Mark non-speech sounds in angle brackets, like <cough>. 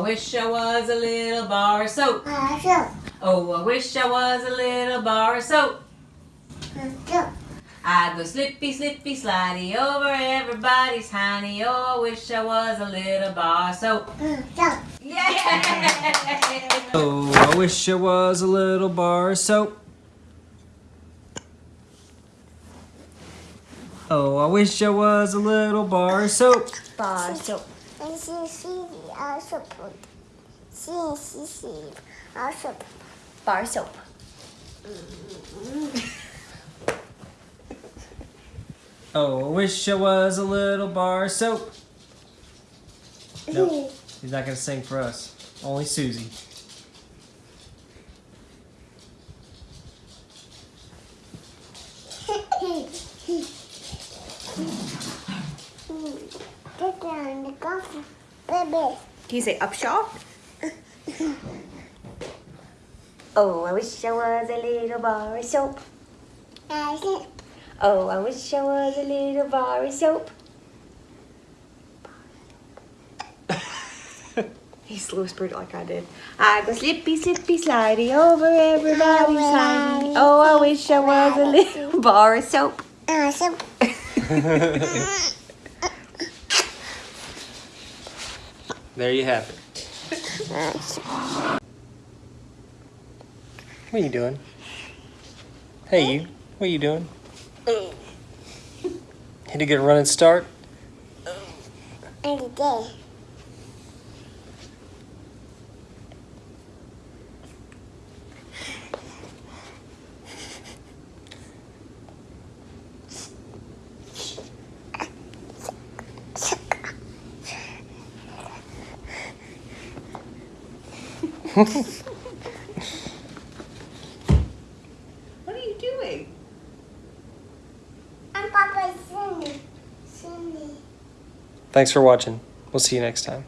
wish I was a little bar of soap. Oh, I wish I was a little bar of soap. I'd go slippy, slippy, slidey over everybody's honey. Oh, I wish I was a little bar of soap. Yeah! Oh, I wish I was a little bar of soap. Oh, I wish I was a little bar of soap. Bar soap. Bar soap. <laughs> Oh, I wish I was a little bar soap. Nope, <laughs> he's not gonna sing for us. Only Susie. Do you say upshot? <laughs> oh, I wish I was a little bar of soap. Oh, I wish I was a little bar of soap. he slow whispered like I did. I go slippy, slippy, slidey over everybody's slidey. Oh, I wish I was a little <laughs> bar of soap. <laughs> There you have it. What are you doing? Hey, you. What are you doing? Oh. Had to get a running start? <laughs> What are you doing? I'm practicing. Thanks for watching. We'll see you next time.